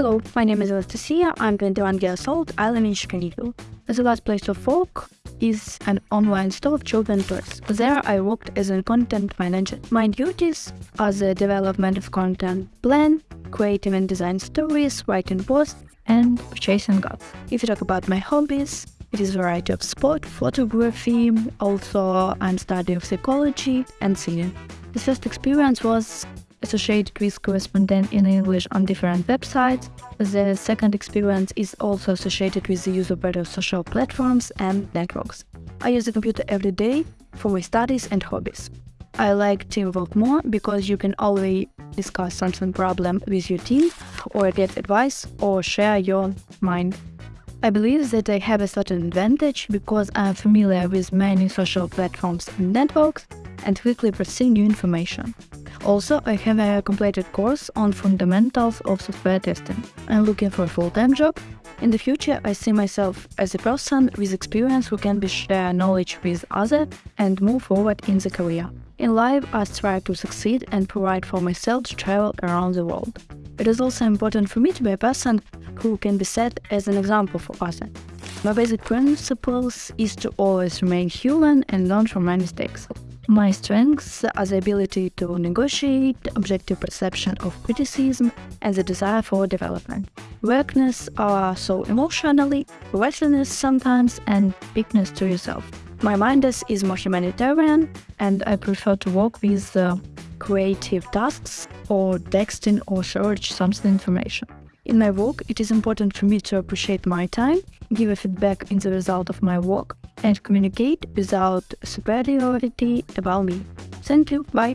Hello, my name is Anastasia. I'm 21 years old. I live in Chicago. The last place of work is an online store of children's toys. There I worked as a content manager. My duties are the development of content plan, creating and design stories, writing posts, and purchasing goods. If you talk about my hobbies, it is a variety of sport, photography, also I'm studying psychology and singing. The first experience was associated with correspondent in English on different websites. The second experience is also associated with the use of better social platforms and networks. I use the computer every day for my studies and hobbies. I like teamwork more because you can always discuss something problem with your team or get advice or share your mind. I believe that I have a certain advantage because I am familiar with many social platforms and networks and quickly perceive new information. Also, I have a completed course on fundamentals of software testing. I'm looking for a full-time job. In the future, I see myself as a person with experience who can share knowledge with others and move forward in the career. In life, I strive to succeed and provide for myself to travel around the world. It is also important for me to be a person who can be set as an example for us. My basic principles is to always remain human and learn from my mistakes. My strengths are the ability to negotiate, objective perception of criticism, and the desire for development. Weakness are so emotionally, restlessness sometimes, and weakness to yourself. My mind is more humanitarian, and I prefer to work with uh, creative tasks or texting or search some information. In my work, it is important for me to appreciate my time, give a feedback in the result of my work, and communicate without superiority about me. Thank you. Bye.